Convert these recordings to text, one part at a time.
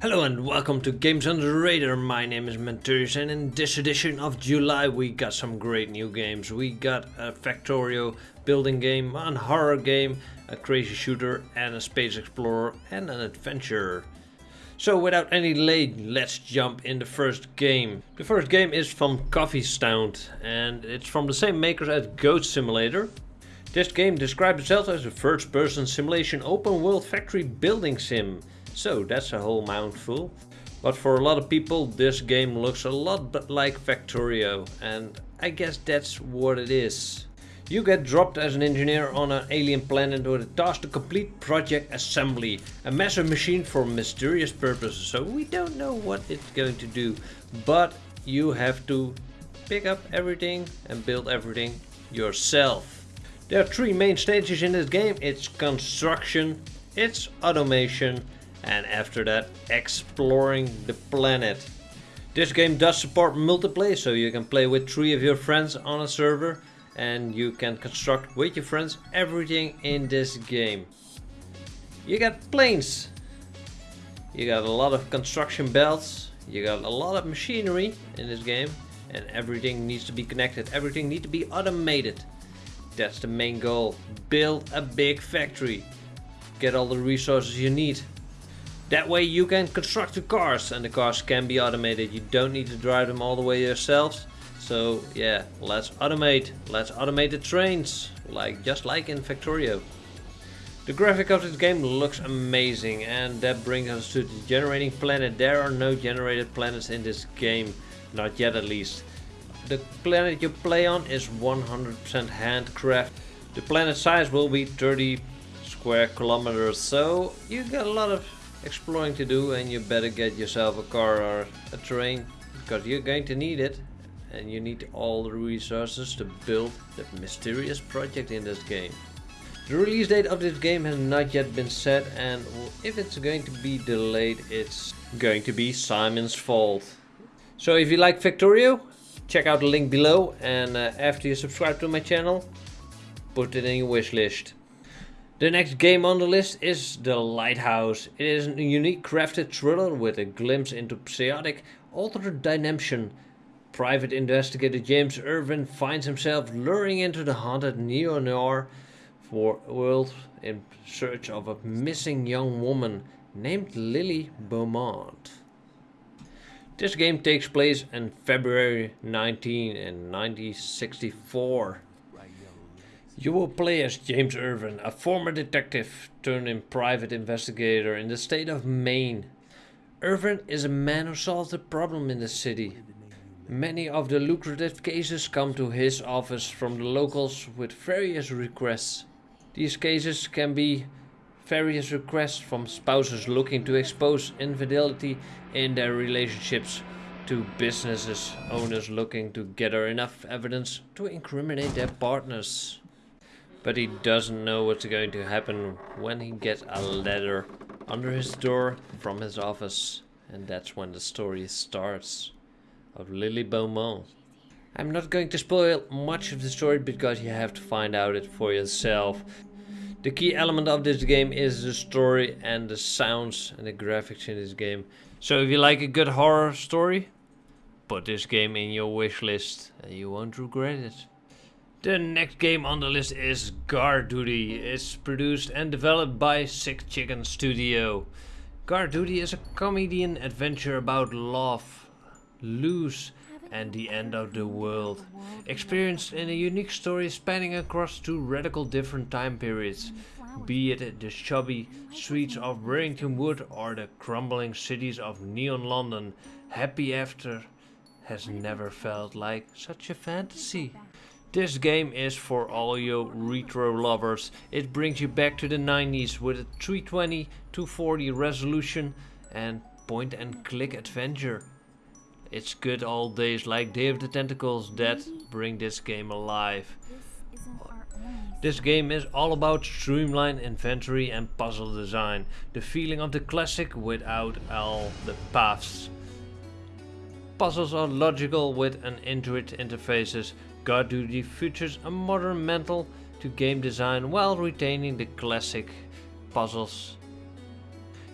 Hello and welcome to Games Under the Radar. My name is Menturius and in this edition of July we got some great new games. We got a Factorio building game, a horror game, a crazy shooter and a space explorer and an adventure. So without any delay, let's jump in the first game. The first game is from Coffee Stain and it's from the same makers as Goat Simulator. This game describes itself as a first-person simulation open world factory building sim. So that's a whole mouthful. But for a lot of people this game looks a lot like Factorio and I guess that's what it is. You get dropped as an engineer on an alien planet with a task to complete project assembly. A massive machine for mysterious purposes, so we don't know what it's going to do. But you have to pick up everything and build everything yourself. There are three main stages in this game. It's construction, it's automation and after that exploring the planet. This game does support multiplayer so you can play with three of your friends on a server and you can construct with your friends everything in this game. You got planes, you got a lot of construction belts, you got a lot of machinery in this game and everything needs to be connected, everything needs to be automated. That's the main goal, build a big factory, get all the resources you need that way you can construct the cars and the cars can be automated. You don't need to drive them all the way yourselves. So yeah, let's automate. Let's automate the trains, like just like in Factorio. The graphic of this game looks amazing and that brings us to the generating planet. There are no generated planets in this game, not yet at least. The planet you play on is 100% handcraft. The planet size will be 30 square kilometers, so you got a lot of exploring to do and you better get yourself a car or a train because you're going to need it and you need all the resources to build the mysterious project in this game. The release date of this game has not yet been set and if it's going to be delayed it's going to be Simon's fault. So if you like Factorio, check out the link below and uh, after you subscribe to my channel, put it in your wish list. The next game on the list is The Lighthouse. It is a unique crafted thriller with a glimpse into psionic altered dimension. Private investigator James Irvin finds himself luring into the haunted neo-noir world in search of a missing young woman named Lily Beaumont. This game takes place in February 19 in 1964. You will play as James Irvin, a former detective turned in private investigator in the state of Maine. Irvin is a man who solves a problem in the city. Many of the lucrative cases come to his office from the locals with various requests. These cases can be various requests from spouses looking to expose infidelity in their relationships to businesses owners looking to gather enough evidence to incriminate their partners. But he doesn't know what's going to happen when he gets a letter under his door from his office. And that's when the story starts of Lily Beaumont. I'm not going to spoil much of the story because you have to find out it for yourself. The key element of this game is the story and the sounds and the graphics in this game. So if you like a good horror story, put this game in your wish list and you won't regret it. The next game on the list is Guard Duty. It's produced and developed by Sick Chicken Studio. Guard Duty is a comedian adventure about love, lose, and the end of the world. Experienced in a unique story spanning across two radical different time periods. Be it the chubby streets of Warrington Wood or the crumbling cities of neon London, Happy After has never felt like such a fantasy. This game is for all you retro lovers. It brings you back to the 90s with a 320 240 resolution and point and click adventure. It's good old days like Day of the Tentacles that bring this game alive. This game is all about streamlined inventory and puzzle design. The feeling of the classic without all the paths. Puzzles are logical with an intuitive interfaces Guard Duty features a modern mental to game design while retaining the classic puzzles.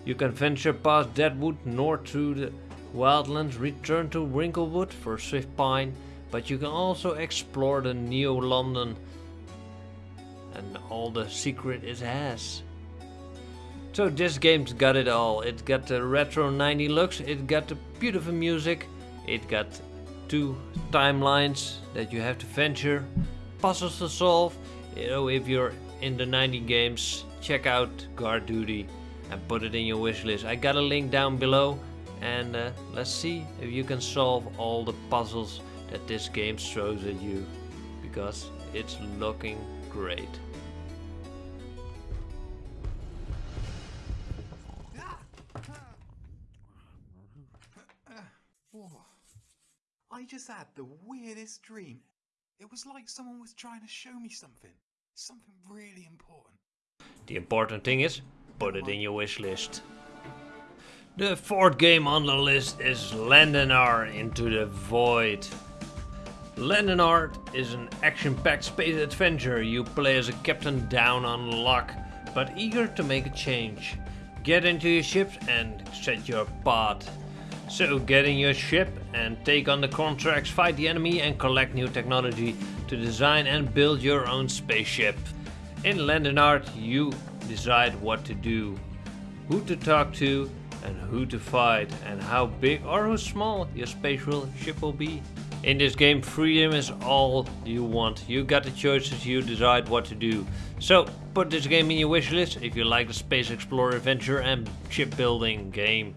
You can venture past Deadwood north through the wildlands, return to Wrinklewood for Swift Pine, but you can also explore the Neo London and all the secret it has. So this game's got it all. It got the retro 90 looks, it got the beautiful music, it got two timelines that you have to venture, puzzles to solve. You know, if you're in the 90 games, check out Guard Duty and put it in your wishlist. I got a link down below and uh, let's see if you can solve all the puzzles that this game throws at you because it's looking great. I just had the weirdest dream. It was like someone was trying to show me something. Something really important. The important thing is, put it in your wish list. The fourth game on the list is Landinar Into the Void. Landinar is an action-packed space adventure. You play as a captain down on luck, but eager to make a change. Get into your ship and set your path. So get in your ship and take on the contracts, fight the enemy and collect new technology to design and build your own spaceship. In Landenart you decide what to do, who to talk to and who to fight and how big or how small your spatial ship will be. In this game freedom is all you want. You got the choices, you decide what to do. So put this game in your wishlist if you like the space explorer adventure and shipbuilding game.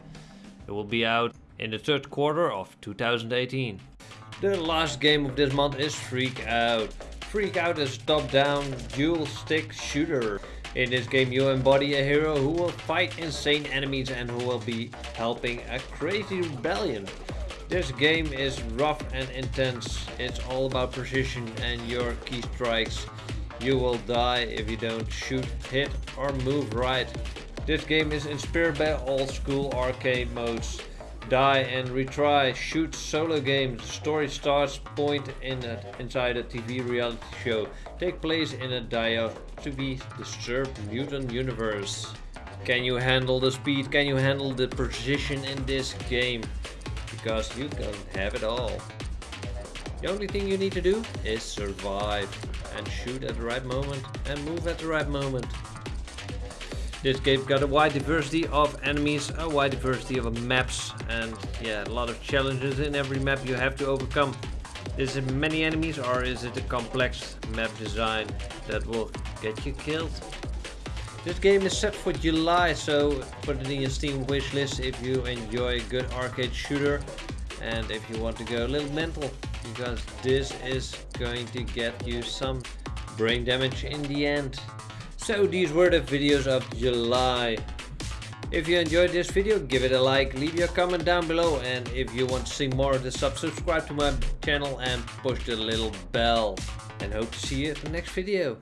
It will be out in the third quarter of 2018. The last game of this month is Freak Out. Freak Out is a top-down dual stick shooter. In this game you embody a hero who will fight insane enemies and who will be helping a crazy rebellion. This game is rough and intense. It's all about precision and your key strikes. You will die if you don't shoot, hit or move right. This game is inspired by old school arcade modes. Die and retry, shoot solo games. Story starts point in a, inside a TV reality show. Take place in a dire to be disturbed mutant universe. Can you handle the speed? Can you handle the precision in this game? Because you can have it all. The only thing you need to do is survive and shoot at the right moment and move at the right moment. This game got a wide diversity of enemies, a wide diversity of maps and yeah, a lot of challenges in every map you have to overcome. Is it many enemies or is it a complex map design that will get you killed? This game is set for July, so put it in your Steam wishlist if you enjoy a good arcade shooter and if you want to go a little mental because this is going to get you some brain damage in the end. So these were the videos of July. If you enjoyed this video, give it a like, leave your comment down below and if you want to see more of this subscribe to my channel and push the little bell. And hope to see you in the next video.